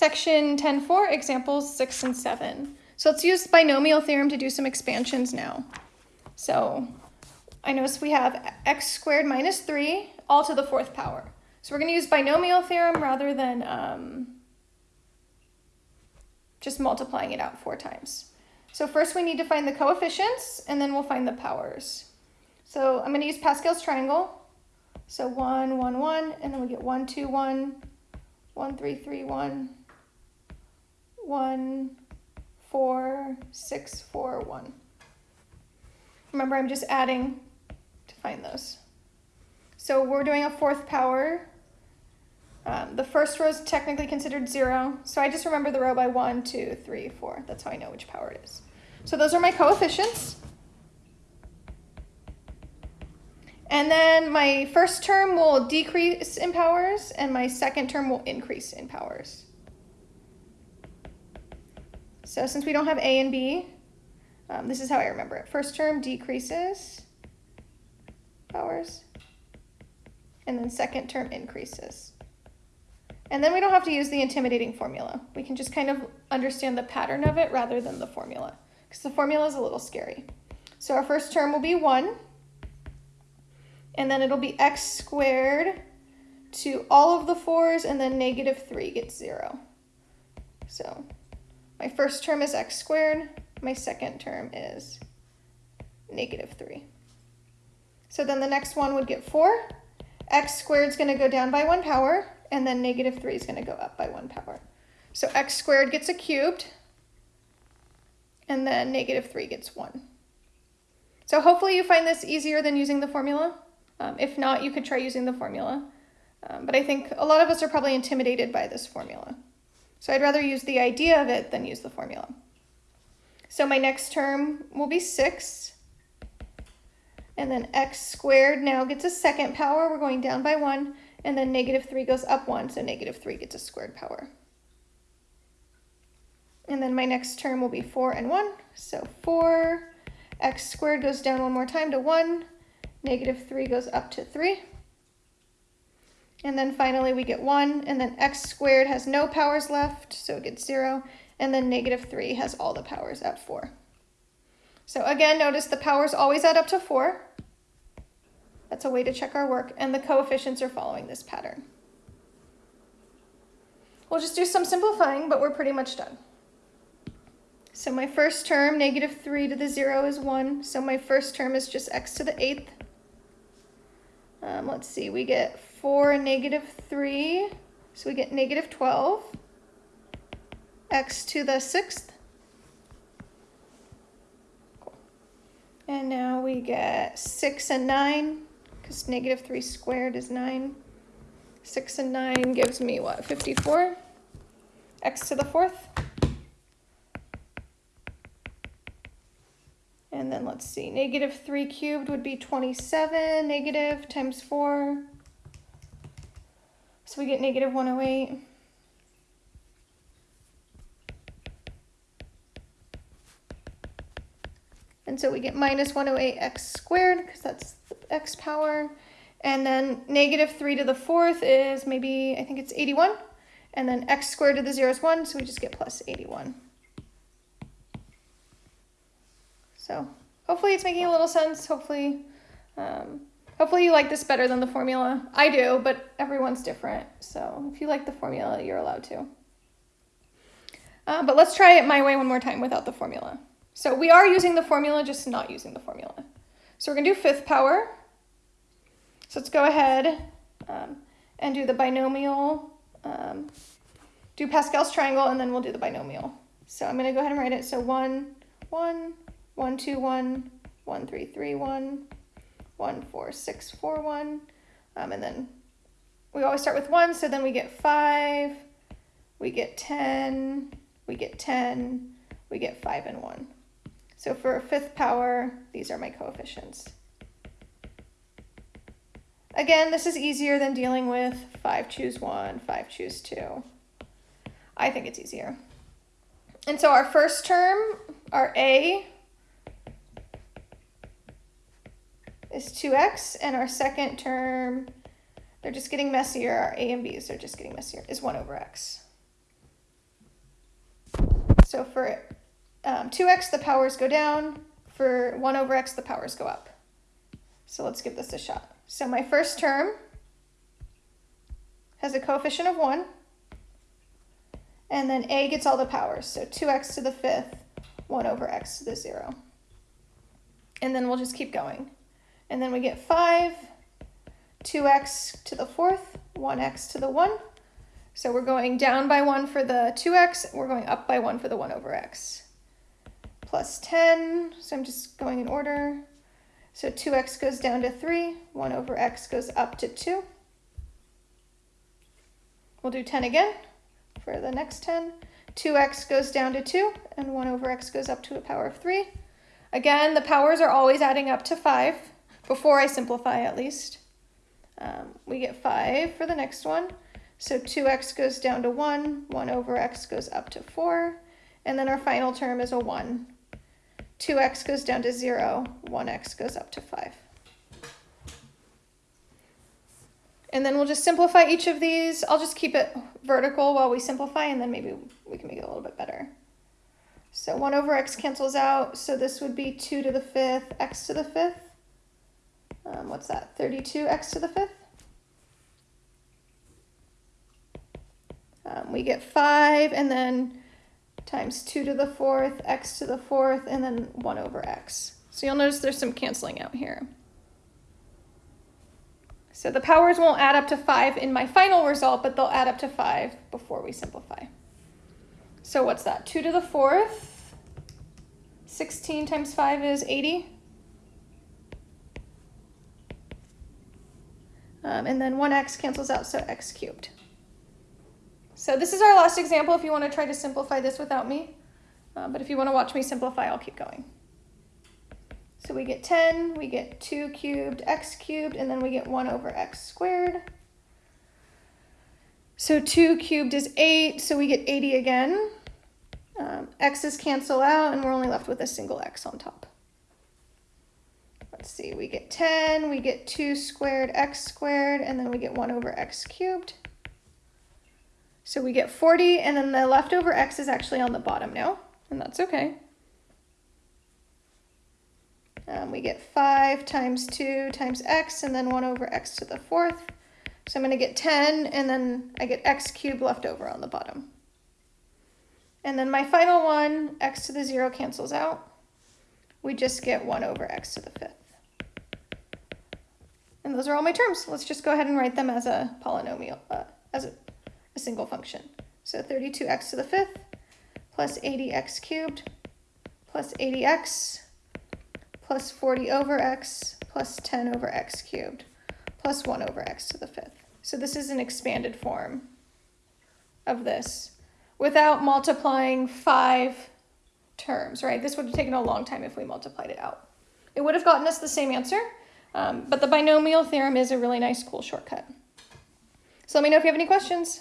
Section 10.4, examples 6 and 7. So let's use binomial theorem to do some expansions now. So I notice we have x squared minus 3 all to the fourth power. So we're going to use binomial theorem rather than um, just multiplying it out four times. So first we need to find the coefficients, and then we'll find the powers. So I'm going to use Pascal's triangle. So 1, 1, 1, and then we get 1, 2, 1, 1, 3, 3, 1, 1, 4, 6, 4, 1. Remember, I'm just adding to find those. So we're doing a fourth power. Um, the first row is technically considered zero, so I just remember the row by one, two, three, four. That's how I know which power it is. So those are my coefficients. And then my first term will decrease in powers and my second term will increase in powers. So since we don't have A and B, um, this is how I remember it. First term decreases powers and then second term increases. And then we don't have to use the intimidating formula. We can just kind of understand the pattern of it rather than the formula because the formula is a little scary. So our first term will be 1 and then it'll be x squared to all of the 4's and then negative 3 gets 0. So my first term is x squared, my second term is negative 3. So then the next one would get 4. x squared is going to go down by 1 power, and then negative 3 is going to go up by 1 power. So x squared gets a cubed, and then negative 3 gets 1. So hopefully you find this easier than using the formula. Um, if not, you could try using the formula. Um, but I think a lot of us are probably intimidated by this formula. So I'd rather use the idea of it than use the formula. So my next term will be 6. And then x squared now gets a second power. We're going down by 1. And then negative 3 goes up 1, so negative 3 gets a squared power. And then my next term will be 4 and 1. So 4, x squared goes down one more time to 1. Negative 3 goes up to 3. And then finally we get 1, and then x squared has no powers left, so it gets 0. And then negative 3 has all the powers at 4. So again, notice the powers always add up to 4. That's a way to check our work, and the coefficients are following this pattern. We'll just do some simplifying, but we're pretty much done. So my first term, negative 3 to the 0 is 1, so my first term is just x to the 8th. Um, let's see, we get 4 negative 3, so we get negative 12. x to the 6th. Cool. And now we get 6 and 9 because negative 3 squared is 9. 6 and 9 gives me, what, 54? x to the fourth. And then let's see, negative 3 cubed would be 27, negative times 4. So we get negative 108. And so we get minus 108x squared, because that's the x power. And then negative 3 to the fourth is maybe, I think it's 81. And then x squared to the 0 is 1, so we just get plus 81. So hopefully it's making a little sense. Hopefully, um, hopefully you like this better than the formula. I do, but everyone's different. So if you like the formula, you're allowed to. Uh, but let's try it my way one more time without the formula. So we are using the formula, just not using the formula. So we're going to do fifth power. So let's go ahead um, and do the binomial, um, do Pascal's triangle, and then we'll do the binomial. So I'm going to go ahead and write it. So 1, 1, 1, 2, 1, 1, 3, 3, 1, 1, 4, 6, 4, 1. Um, and then we always start with 1, so then we get 5, we get 10, we get 10, we get 5 and 1. So for a fifth power, these are my coefficients. Again, this is easier than dealing with 5 choose 1, 5 choose 2. I think it's easier. And so our first term, our A, is 2x, and our second term, they're just getting messier, our A and B's are just getting messier, is 1 over x. So for um, 2x, the powers go down. For 1 over x, the powers go up. So let's give this a shot. So my first term has a coefficient of 1. And then a gets all the powers. So 2x to the fifth, 1 over x to the 0. And then we'll just keep going. And then we get 5, 2x to the fourth, 1x to the 1. So we're going down by 1 for the 2x, we're going up by 1 for the 1 over x. Plus 10, so I'm just going in order. So 2x goes down to 3, 1 over x goes up to 2. We'll do 10 again for the next 10. 2x goes down to 2, and 1 over x goes up to a power of 3. Again, the powers are always adding up to 5, before I simplify at least. Um, we get 5 for the next one. So 2x goes down to 1, 1 over x goes up to 4, and then our final term is a 1. 2x goes down to 0, 1x goes up to 5. And then we'll just simplify each of these. I'll just keep it vertical while we simplify, and then maybe we can make it a little bit better. So 1 over x cancels out, so this would be 2 to the 5th, x to the 5th. Um, what's that, 32x to the 5th? Um, we get 5, and then times 2 to the 4th, x to the 4th, and then 1 over x. So you'll notice there's some canceling out here. So the powers won't add up to 5 in my final result, but they'll add up to 5 before we simplify. So what's that? 2 to the 4th. 16 times 5 is 80. Um, and then 1x cancels out, so x cubed. So this is our last example if you want to try to simplify this without me. Uh, but if you want to watch me simplify, I'll keep going. So we get 10, we get 2 cubed, x cubed, and then we get 1 over x squared. So 2 cubed is 8, so we get 80 again. Um, x's cancel out, and we're only left with a single x on top. Let's see, we get 10, we get 2 squared x squared, and then we get 1 over x cubed. So we get 40, and then the leftover x is actually on the bottom now, and that's okay. Um, we get 5 times 2 times x, and then 1 over x to the fourth. So I'm going to get 10, and then I get x cubed left over on the bottom. And then my final one, x to the 0 cancels out. We just get 1 over x to the fifth. And those are all my terms. Let's just go ahead and write them as a polynomial, uh, as a, a single function. So 32x to the fifth plus 80x cubed plus 80x plus 40 over x plus 10 over x cubed plus 1 over x to the fifth. So this is an expanded form of this without multiplying five terms, right? This would have taken a long time if we multiplied it out. It would have gotten us the same answer, um, but the binomial theorem is a really nice, cool shortcut. So let me know if you have any questions.